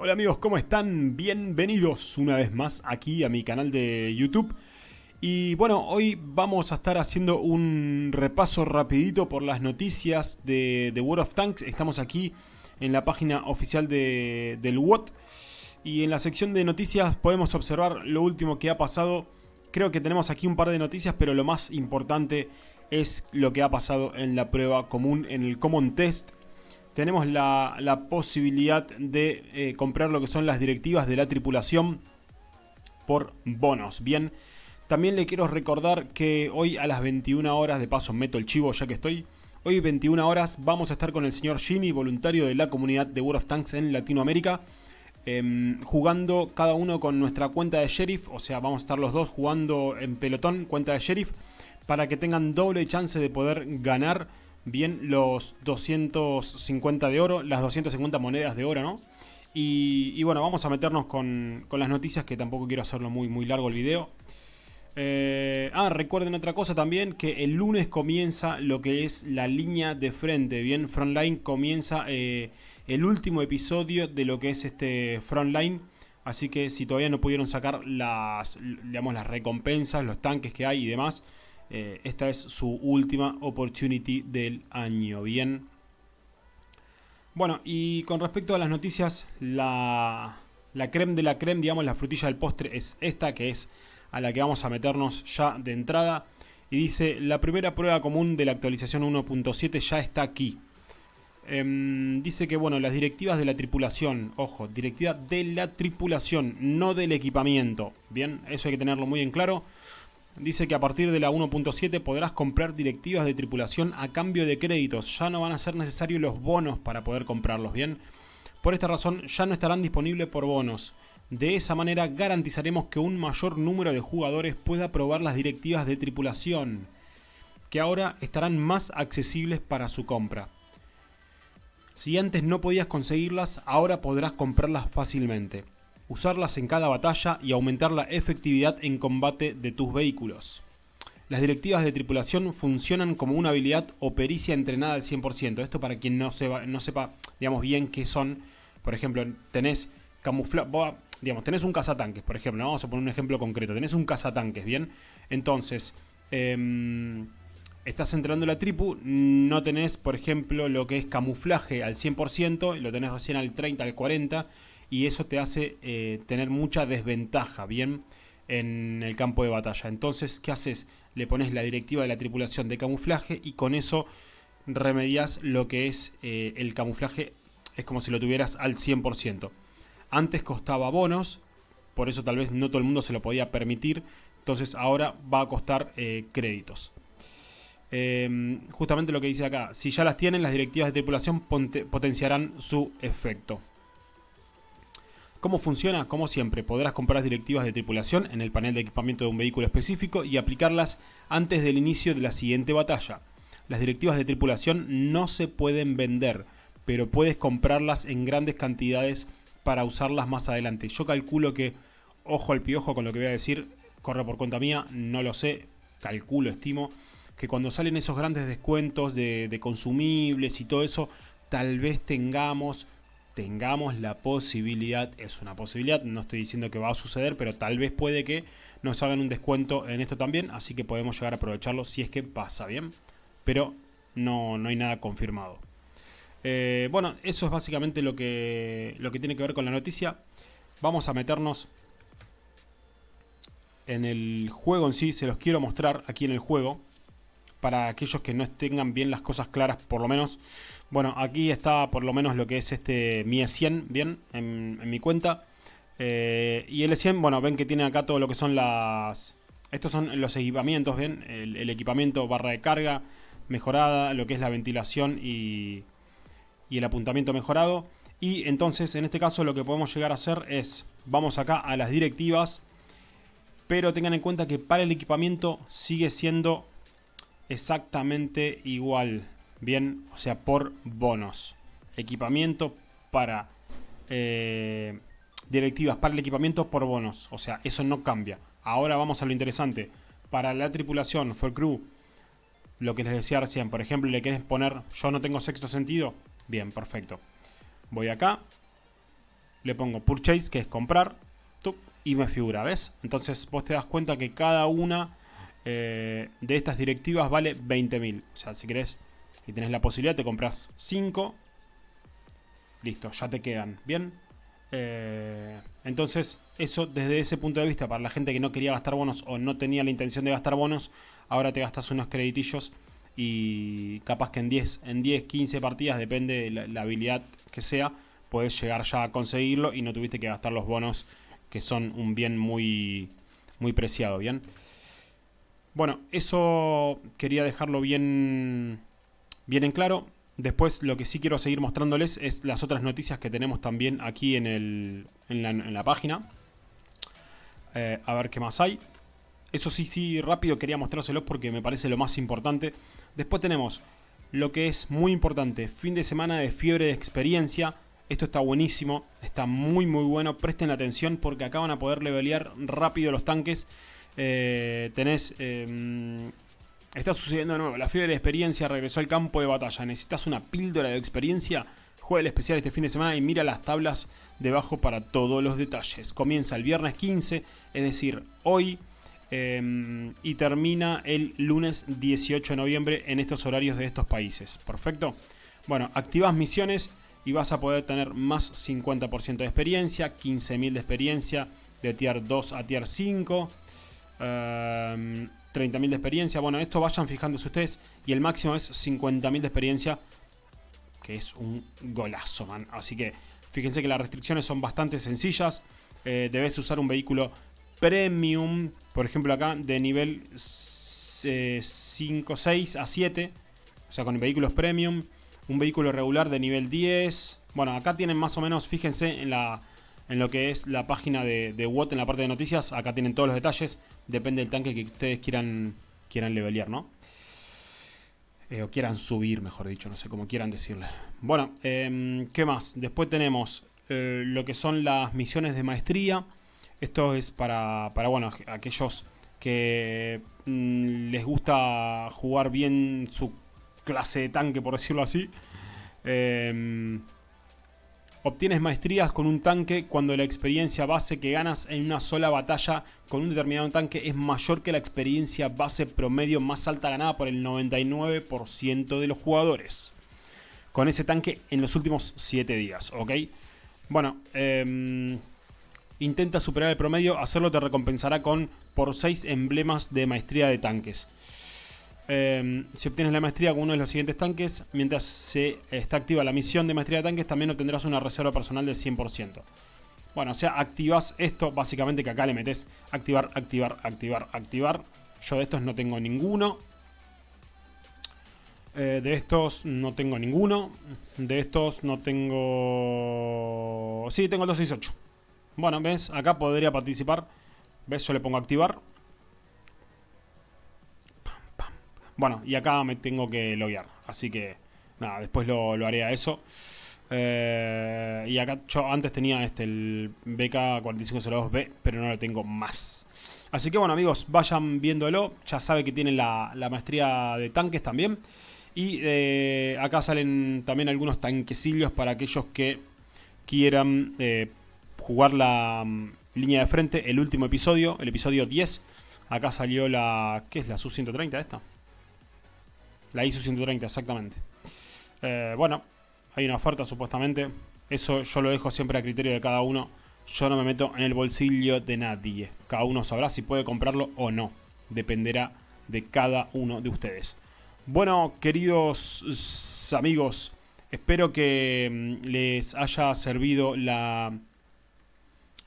Hola amigos, ¿cómo están? Bienvenidos una vez más aquí a mi canal de YouTube. Y bueno, hoy vamos a estar haciendo un repaso rapidito por las noticias de, The World of Tanks. Estamos aquí en la página oficial de, del WOT. Y en la sección de noticias podemos observar lo último que ha pasado. Creo que tenemos aquí un par de noticias, pero lo más importante es lo que ha pasado en la prueba común, en el Common Test tenemos la, posibilidad de eh, comprar lo que son las directivas de la tripulación por bonos. Bien, también le quiero recordar que hoy a las 21 horas, de paso meto el chivo ya que estoy, hoy 21 horas vamos a estar con el señor Jimmy, voluntario de la comunidad de World of Tanks en Latinoamérica. Em, jugando cada uno con nuestra cuenta de sheriff, o sea, vamos a estar los dos jugando en pelotón, cuenta de sheriff, para que tengan doble chance de poder ganar bien los 250 de oro, las 250 monedas de oro, ¿no? Y, bueno, vamos a meternos con, las noticias, que tampoco quiero hacerlo muy, muy largo el video. Eh, ah, recuerden otra cosa también, que el lunes comienza lo que es la línea de frente, bien, Frontline comienza eh, el último episodio de lo que es este Frontline. Así que si todavía no pudieron sacar las, digamos, las recompensas, los tanques que hay y demás, eh, esta es su última opportunity del año, ¿bien? Bueno, y con respecto a las noticias, la, la creme de la creme, digamos, la frutilla del postre es esta, que es a la que vamos a meternos ya de entrada. Y dice, la primera prueba común de la actualización 1.7 ya está aquí. Em, dice que, bueno, las directivas de la tripulación, ojo, directiva de la tripulación, no del equipamiento. Bien, eso hay que tenerlo muy en claro. Dice que a partir de la 1.7 podrás comprar directivas de tripulación a cambio de créditos. Ya no van a ser necesarios los bonos para poder comprarlos, ¿bien? Por esta razón ya no estarán disponibles por bonos. De esa manera garantizaremos que un mayor número de jugadores pueda probar las directivas de tripulación, que ahora estarán más accesibles para su compra. Si antes no podías conseguirlas, ahora podrás comprarlas fácilmente usarlas en cada batalla y aumentar la efectividad en combate de tus vehículos. Las directivas de tripulación funcionan como una habilidad o pericia entrenada al 100%. Esto para quien no, sepa, no sepa digamos, bien qué son. Por ejemplo, tenés camuflaje... Digamos, tenés un cazatanques, por ejemplo. Vamos a poner un ejemplo concreto. Tenés un cazatanques, ¿bien? Entonces, em, estás entrenando la tripu, no tenés, por ejemplo, lo que es camuflaje al 100%, lo tenés recién al 30, al 40, y eso te hace eh, tener mucha desventaja, ¿bien? En el campo de batalla. Entonces, ¿qué haces? Le pones la directiva de la tripulación de camuflaje y con eso remedias lo que es eh, el camuflaje. Es como si lo tuvieras al 100%. Antes costaba bonos, por eso tal vez no todo el mundo se lo podía permitir. Entonces ahora va a costar eh, créditos. Em, justamente lo que dice acá, si ya las tienen, las directivas de tripulación potenciarán su efecto. ¿Cómo funciona? Como siempre, podrás comprar directivas de tripulación en el panel de equipamiento de un vehículo específico y aplicarlas antes del inicio de la siguiente batalla. Las directivas de tripulación no se pueden vender, pero puedes comprarlas en grandes cantidades para usarlas más adelante. Yo calculo que, ojo al piojo con lo que voy a decir, corre por cuenta mía, no lo sé, calculo, estimo, que cuando salen esos grandes descuentos de, de consumibles y todo eso, tal vez tengamos tengamos la posibilidad, es una posibilidad, no estoy diciendo que va a suceder, pero tal vez puede que nos hagan un descuento en esto también, así que podemos llegar a aprovecharlo si es que pasa bien, pero no, no hay nada confirmado. Eh, bueno, eso es básicamente lo que, lo que tiene que ver con la noticia. Vamos a meternos en el juego en sí, se los quiero mostrar aquí en el juego para aquellos que no tengan bien las cosas claras, por lo menos. Bueno, aquí está por lo menos lo que es este Mi E100, bien, en, mi cuenta. Eh, y el E100, bueno, ven que tiene acá todo lo que son las... Estos son los equipamientos, bien, el, equipamiento barra de carga mejorada, lo que es la ventilación y, y el apuntamiento mejorado. Y entonces, en este caso, lo que podemos llegar a hacer es, vamos acá a las directivas, pero tengan en cuenta que para el equipamiento sigue siendo exactamente igual. Bien, o sea, por bonos. Equipamiento para... Eh, directivas para el equipamiento por bonos. O sea, eso no cambia. Ahora vamos a lo interesante. Para la tripulación, for crew, lo que les decía recién, por ejemplo, le querés poner, yo no tengo sexto sentido. Bien, perfecto. Voy acá. le pongo purchase, que es comprar, y me figura, ¿ves? Entonces vos te das cuenta que cada una eh, de estas directivas vale 20.000. O sea, si querés y tenés la posibilidad, te compras 5. Listo, ya te quedan, ¿bien? Eh, entonces, eso desde ese punto de vista, para la gente que no quería gastar bonos o no tenía la intención de gastar bonos, ahora te gastas unos creditillos y capaz que en 10, en 10 15 partidas, depende de la, la habilidad que sea, puedes llegar ya a conseguirlo y no tuviste que gastar los bonos que son un bien muy, muy preciado, ¿bien? Bueno, eso quería dejarlo bien, bien en claro. Después lo que sí quiero seguir mostrándoles es las otras noticias que tenemos también aquí en, el, en, la, página. Eh, a ver qué más hay. Eso sí, sí, rápido quería mostrárselos porque me parece lo más importante. Después tenemos lo que es muy importante, fin de semana de fiebre de experiencia. Esto está buenísimo, está muy muy bueno, presten atención porque acá van a poder levelear rápido los tanques. Eh, tenés... Em, está sucediendo de nuevo, la fiebre de experiencia regresó al campo de batalla. Necesitas una píldora de experiencia, juega el especial este fin de semana y mira las tablas debajo para todos los detalles. Comienza el viernes 15, es decir, hoy... Em, y termina el lunes 18 de noviembre en estos horarios de estos países. Perfecto. Bueno, activas misiones y vas a poder tener más 50% de experiencia, 15.000 de experiencia de tier 2 a tier 5, 30.000 de experiencia. Bueno, esto vayan fijándose ustedes y el máximo es 50.000 de experiencia, que es un golazo, man. Así que fíjense que las restricciones son bastante sencillas. Eh, debes usar un vehículo premium, por ejemplo acá de nivel 5, 6 a 7, o sea con vehículos premium un vehículo regular de nivel 10. Bueno, acá tienen más o menos, fíjense en, la, en lo que es la página de, de WOT en la parte de noticias. Acá tienen todos los detalles. Depende del tanque que ustedes quieran, quieran levelear, ¿no? Eh, o quieran subir, mejor dicho, no sé cómo quieran decirle. Bueno, em, ¿qué más? Después tenemos eh, lo que son las misiones de maestría. Esto es para, para bueno, aquellos que mm, les gusta jugar bien su clase de tanque, por decirlo así. Em, obtienes maestrías con un tanque cuando la experiencia base que ganas en una sola batalla con un determinado tanque es mayor que la experiencia base promedio más alta ganada por el 99% de los jugadores. Con ese tanque en los últimos 7 días, ¿ok? Bueno, em, intenta superar el promedio, hacerlo te recompensará con por 6 emblemas de maestría de tanques. Em, si obtienes la maestría con uno de los siguientes tanques, mientras se está activa la misión de maestría de tanques, también obtendrás una reserva personal del 100%. Bueno, o sea, activas esto, básicamente que acá le metes activar, activar, activar, activar. Yo de estos no tengo ninguno. Eh, de estos no tengo ninguno. De estos no tengo... Sí, tengo el 268. Bueno, ¿ves? Acá podría participar. ¿Ves? Yo le pongo activar. Bueno, y acá me tengo que loguear. Así que, nada, después lo, haré a eso. Eh, y acá yo antes tenía este el BK4502B, pero no lo tengo más. Así que bueno amigos, vayan viéndolo. Ya sabe que tienen la, maestría de tanques también. Y eh, acá salen también algunos tanquecillos para aquellos que quieran eh, jugar la mm, línea de frente. El último episodio, el episodio 10. Acá salió la... ¿Qué es la SU-130 esta? La ISO 130, exactamente. Eh, bueno, hay una oferta supuestamente. Eso yo lo dejo siempre a criterio de cada uno. Yo no me meto en el bolsillo de nadie. Cada uno sabrá si puede comprarlo o no. Dependerá de cada uno de ustedes. Bueno, queridos amigos, espero que mm, les haya servido la...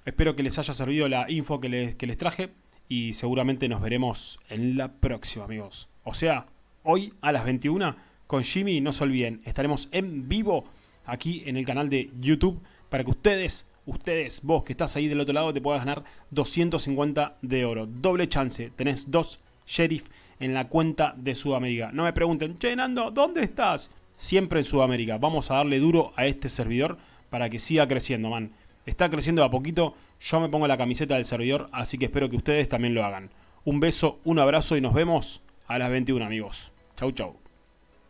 Espero que les haya servido la info que les, que les traje. Y seguramente nos veremos en la próxima, amigos. O sea, hoy a las 21 con Jimmy. No se olviden, estaremos en vivo aquí en el canal de YouTube para que ustedes, ustedes, vos que estás ahí del otro lado, te puedas ganar 250 de oro. Doble chance, tenés dos sheriff en la cuenta de Sudamérica. No me pregunten, che Nando, ¿dónde estás? Siempre en Sudamérica. Vamos a darle duro a este servidor para que siga creciendo, man. Está creciendo a poquito, yo me pongo la camiseta del servidor, así que espero que ustedes también lo hagan. Un beso, un abrazo y nos vemos a las 21 amigos. Chau chau.